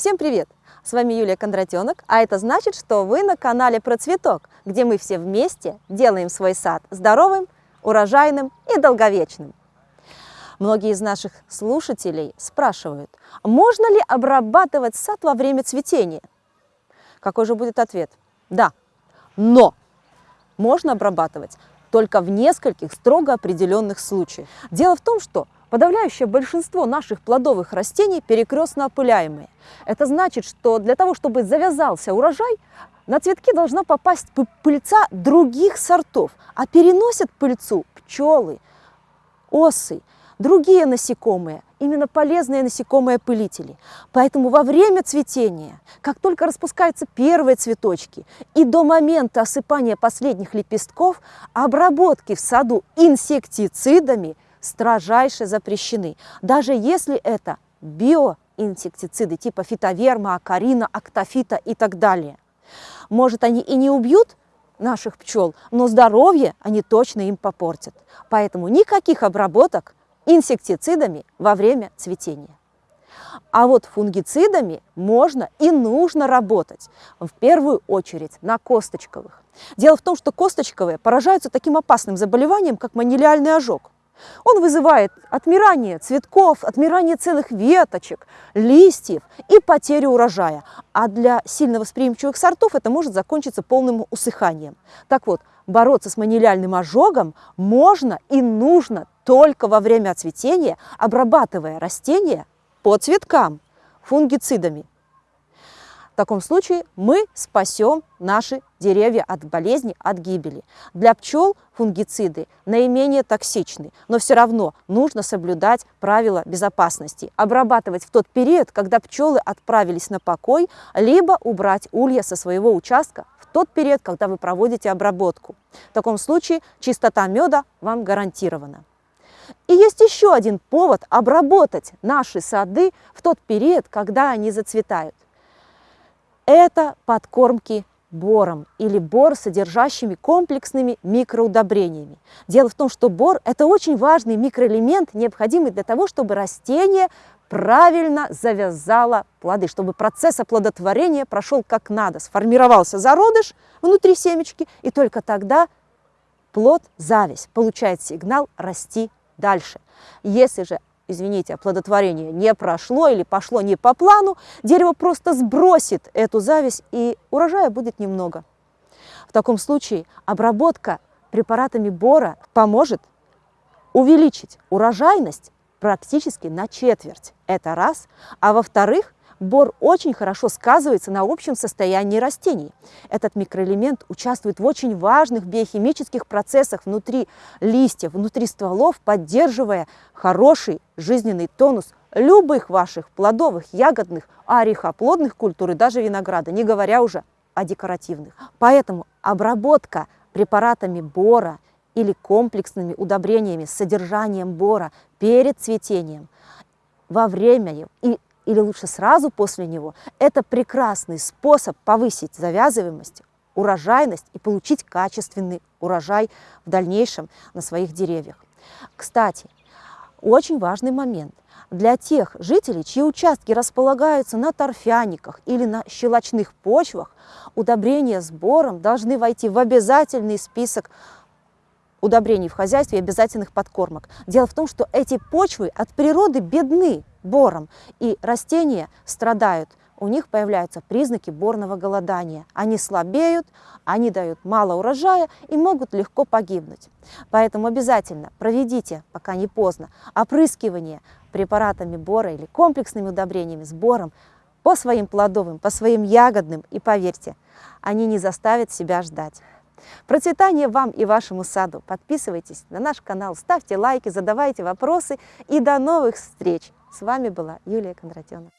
Всем привет! С вами Юлия Кондратенок, а это значит, что вы на канале Про Цветок, где мы все вместе делаем свой сад здоровым, урожайным и долговечным. Многие из наших слушателей спрашивают, можно ли обрабатывать сад во время цветения? Какой же будет ответ? Да, но можно обрабатывать только в нескольких строго определенных случаях. Дело в том, что Подавляющее большинство наших плодовых растений перекрестно опыляемые. Это значит, что для того, чтобы завязался урожай, на цветки должна попасть пыльца других сортов, а переносят пыльцу пчелы, осы, другие насекомые, именно полезные насекомые-пылители. Поэтому во время цветения, как только распускаются первые цветочки и до момента осыпания последних лепестков, обработки в саду инсектицидами – строжайше запрещены. Даже если это биоинсектициды типа фитоверма, акарина, актофита и так далее. Может, они и не убьют наших пчел, но здоровье они точно им попортят. Поэтому никаких обработок инсектицидами во время цветения. А вот фунгицидами можно и нужно работать, в первую очередь на косточковых. Дело в том, что косточковые поражаются таким опасным заболеванием, как манилиальный ожог. Он вызывает отмирание цветков, отмирание целых веточек, листьев и потерю урожая. А для сильно восприимчивых сортов это может закончиться полным усыханием. Так вот, бороться с манилиальным ожогом можно и нужно только во время цветения, обрабатывая растения по цветкам фунгицидами таком случае мы спасем наши деревья от болезни, от гибели. Для пчел фунгициды наименее токсичны, но все равно нужно соблюдать правила безопасности. Обрабатывать в тот период, когда пчелы отправились на покой, либо убрать улья со своего участка в тот период, когда вы проводите обработку. В таком случае чистота меда вам гарантирована. И есть еще один повод обработать наши сады в тот период, когда они зацветают это подкормки бором или бор, содержащими комплексными микроудобрениями. Дело в том, что бор – это очень важный микроэлемент, необходимый для того, чтобы растение правильно завязало плоды, чтобы процесс оплодотворения прошел как надо, сформировался зародыш внутри семечки, и только тогда плод, зависть, получает сигнал расти дальше. Если же извините, оплодотворение не прошло или пошло не по плану, дерево просто сбросит эту зависть и урожая будет немного. В таком случае обработка препаратами бора поможет увеличить урожайность практически на четверть. Это раз. А во-вторых, Бор очень хорошо сказывается на общем состоянии растений. Этот микроэлемент участвует в очень важных биохимических процессах внутри листьев, внутри стволов, поддерживая хороший жизненный тонус любых ваших плодовых, ягодных, орехоплодных культур и даже винограда, не говоря уже о декоративных. Поэтому обработка препаратами бора или комплексными удобрениями с содержанием бора перед цветением, во время и или лучше сразу после него, это прекрасный способ повысить завязываемость, урожайность и получить качественный урожай в дальнейшем на своих деревьях. Кстати, очень важный момент. Для тех жителей, чьи участки располагаются на торфяниках или на щелочных почвах, удобрения с бором должны войти в обязательный список удобрений в хозяйстве и обязательных подкормок. Дело в том, что эти почвы от природы бедны бором, и растения страдают. У них появляются признаки борного голодания. Они слабеют, они дают мало урожая и могут легко погибнуть. Поэтому обязательно проведите, пока не поздно, опрыскивание препаратами бора или комплексными удобрениями с бором по своим плодовым, по своим ягодным, и поверьте, они не заставят себя ждать. Процветания вам и вашему саду! Подписывайтесь на наш канал, ставьте лайки, задавайте вопросы и до новых встреч! С вами была Юлия Кондратенок.